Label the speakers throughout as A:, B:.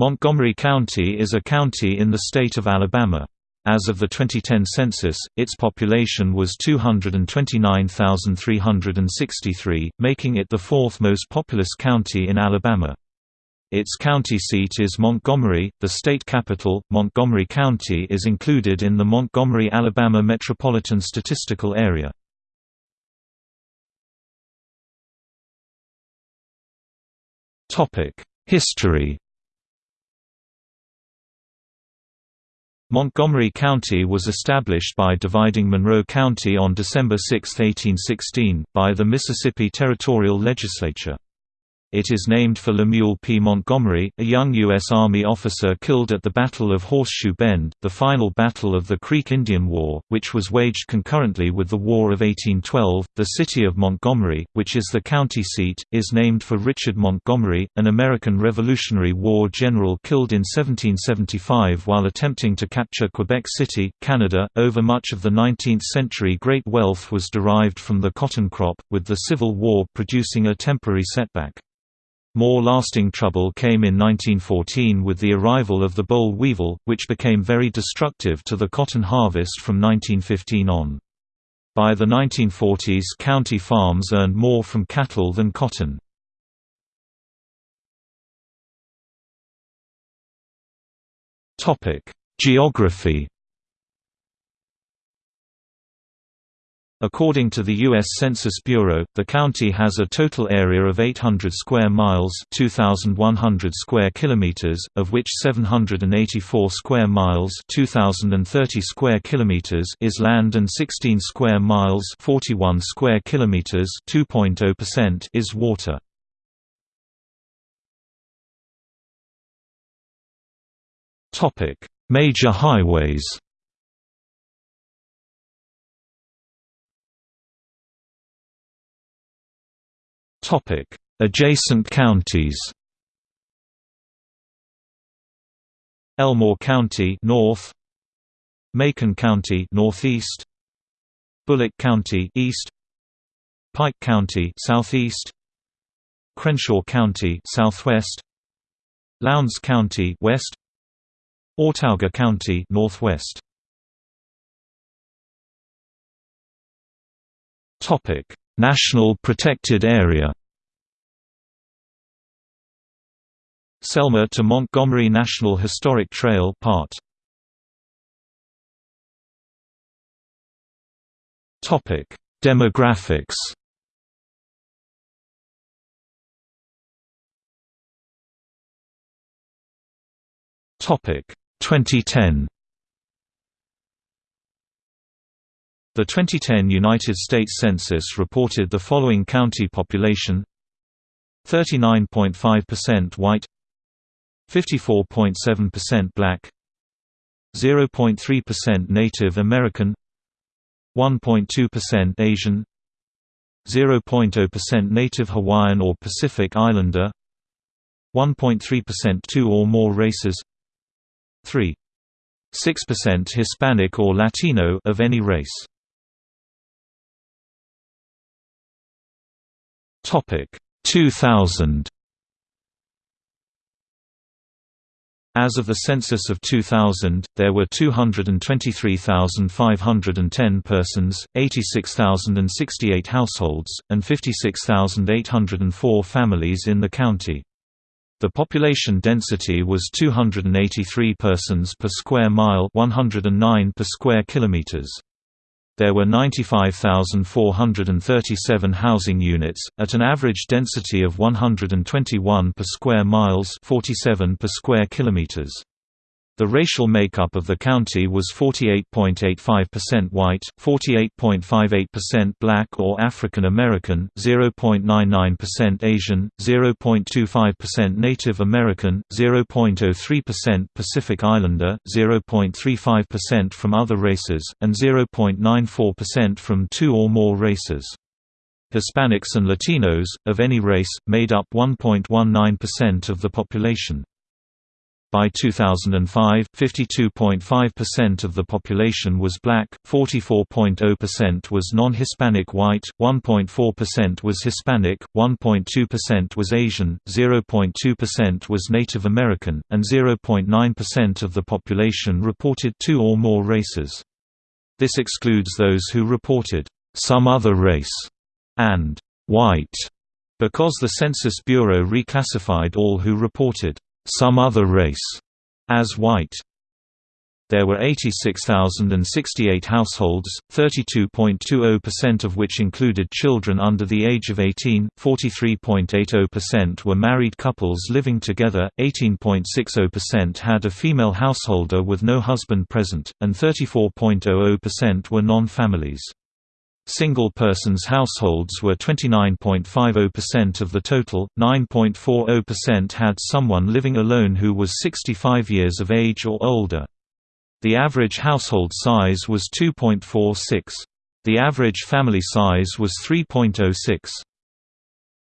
A: Montgomery County is a county in the state of Alabama. As of the 2010 census, its population was 229,363, making it the fourth most populous county in Alabama. Its county seat is Montgomery. The state capital, Montgomery County, is included in the Montgomery, Alabama Metropolitan Statistical Area. Topic: History Montgomery County was established by dividing Monroe County on December 6, 1816, by the Mississippi Territorial Legislature. It is named for Lemuel P. Montgomery, a young U.S. Army officer killed at the Battle of Horseshoe Bend, the final battle of the Creek Indian War, which was waged concurrently with the War of 1812. The city of Montgomery, which is the county seat, is named for Richard Montgomery, an American Revolutionary War general killed in 1775 while attempting to capture Quebec City, Canada. Over much of the 19th century, great wealth was derived from the cotton crop, with the Civil War producing a temporary setback. More lasting trouble came in 1914 with the arrival of the boll weevil, which became very destructive to the cotton harvest from 1915 on. By the 1940s county farms earned more from cattle than cotton. Geography According to the U.S. Census Bureau, the county has a total area of 800 square miles 2,100 square kilometers, of which 784 square miles 2,030 square kilometers is land and 16 square miles 41 square kilometers 2.0% is water. Major highways Adjacent counties. Elmore County north, Macon County northeast, Bullock County east, Pike County southeast, Crenshaw County southwest, Lowndes County west, Autauga County northwest. Topic: National Protected Area Selma to Montgomery National Historic Trail Part Topic: Demographics. Topic: 2010. The 2010 United States Census reported the following county population 39.5% white 54.7% black 0.3% Native American 1.2% Asian 0.0% Native Hawaiian or Pacific Islander 1.3% two or more races 3.6% Hispanic or Latino of any race. Topic 2000 As of the census of 2000, there were 223,510 persons, 86,068 households, and 56,804 families in the county. The population density was 283 persons per square mile 109 per square kilometers there were 95,437 housing units, at an average density of 121 per square miles 47 per square kilometers. The racial makeup of the county was 48.85% white, 48.58% black or African American, 0.99% Asian, 0.25% Native American, 0.03% Pacific Islander, 0.35% from other races, and 0.94% from two or more races. Hispanics and Latinos, of any race, made up 1.19% of the population. By 2005, 52.5% of the population was black, 44.0% was non-Hispanic white, 1.4% was Hispanic, 1.2% was Asian, 0.2% was Native American, and 0.9% of the population reported two or more races. This excludes those who reported some other race and white because the Census Bureau reclassified all who reported some other race as white. There were 86,068 households, 32.20% of which included children under the age of 18, 43.80% were married couples living together, 18.60% had a female householder with no husband present, and 34.00% were non-families. Single persons households were 29.50% of the total, 9.40% had someone living alone who was 65 years of age or older. The average household size was 2.46. The average family size was 3.06.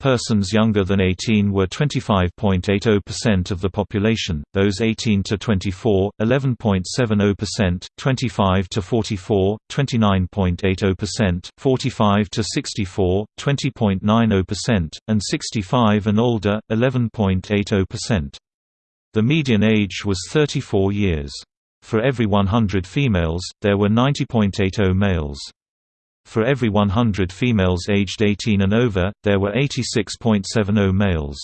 A: Persons younger than 18 were 25.80% of the population, those 18 to 24, 11.70%, 25 to 44, 29.80%, 45 to 64, 20.90%, and 65 and older, 11.80%. The median age was 34 years. For every 100 females, there were 90.80 males. For every 100 females aged 18 and over, there were 86.70 males.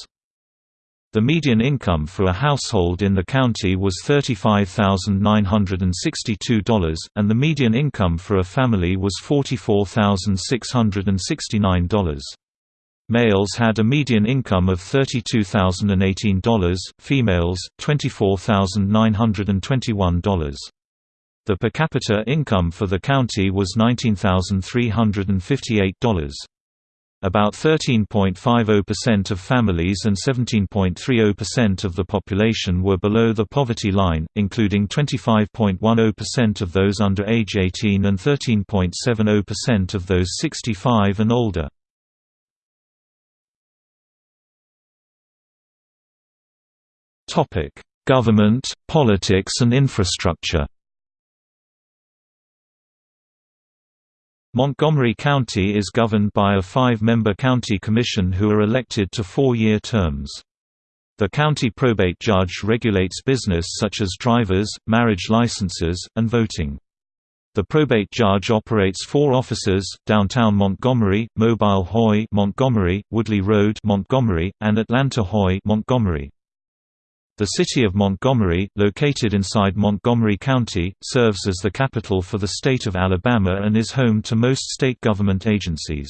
A: The median income for a household in the county was $35,962, and the median income for a family was $44,669. Males had a median income of $32,018, females, $24,921. The per capita income for the county was $19,358. About 13.50% of families and 17.30% of the population were below the poverty line, including 25.10% of those under age 18 and 13.70% of those 65 and older. Government, politics and infrastructure Montgomery County is governed by a five-member county commission who are elected to four-year terms. The county probate judge regulates business such as drivers, marriage licenses, and voting. The probate judge operates four offices: Downtown Montgomery, Mobile Hoy, Montgomery, Woodley Road, Montgomery, and Atlanta Hoy, Montgomery. The city of Montgomery, located inside Montgomery County, serves as the capital for the state of Alabama and is home to most state government agencies.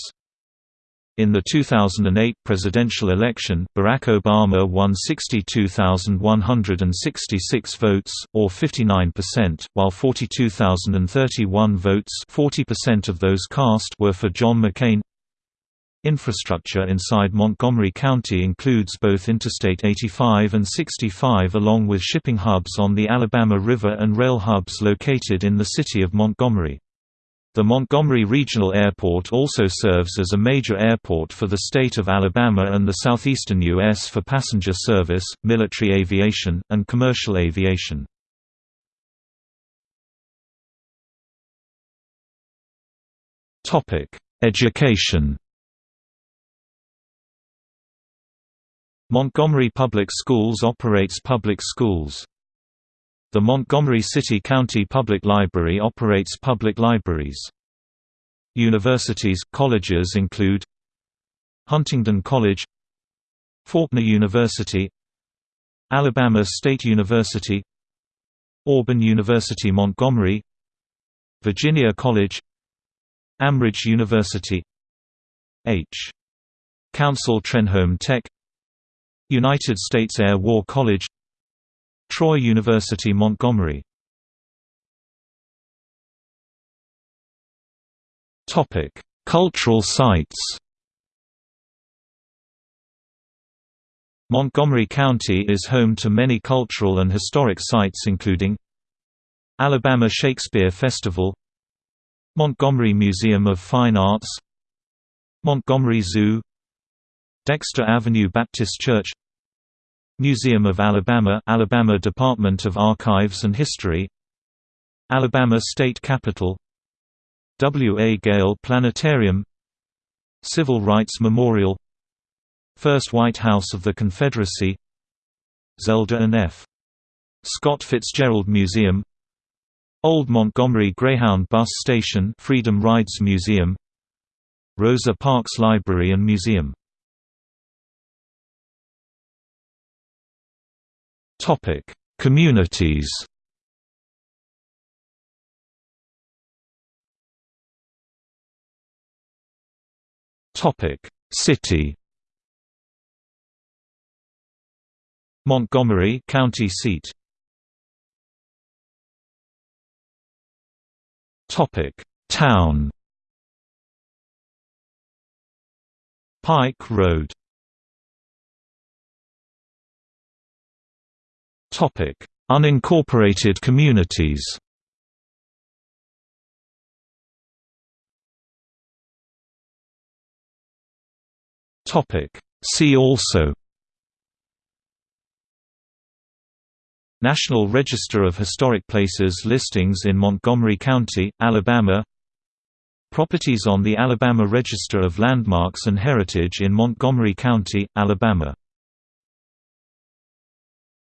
A: In the 2008 presidential election, Barack Obama won 62,166 votes, or 59%, while 42,031 votes 40% of those cast were for John McCain. Infrastructure inside Montgomery County includes both Interstate 85 and 65 along with shipping hubs on the Alabama River and rail hubs located in the city of Montgomery. The Montgomery Regional Airport also serves as a major airport for the state of Alabama and the southeastern U.S. for passenger service, military aviation, and commercial aviation. Education Montgomery Public Schools operates public schools. The Montgomery City-County Public Library operates public libraries. Universities, colleges include Huntingdon College Faulkner University Alabama State University Auburn University Montgomery Virginia College Amridge University H. Councill Trenholm Tech United States Air War College Troy University Montgomery. Cultural sites. Montgomery County is home to many cultural and historic sites including Alabama Shakespeare Festival Montgomery Museum of Fine Arts Montgomery Zoo Dexter Avenue Baptist Church Museum of Alabama Alabama Department of Archives and History Alabama State Capitol W. A. Gale Planetarium Civil Rights Memorial First White House of the Confederacy Zelda and F. Scott Fitzgerald Museum Old Montgomery Greyhound Bus Station Freedom Rides Museum Rosa Parks Library and Museum Communities? Topic: City? Montgomery county seat. Topic: Town? Pike Road Topic: Unincorporated communities Topic: See also National Register of Historic Places listings in Montgomery County, Alabama Properties on the Alabama Register of Landmarks and Heritage in Montgomery County, Alabama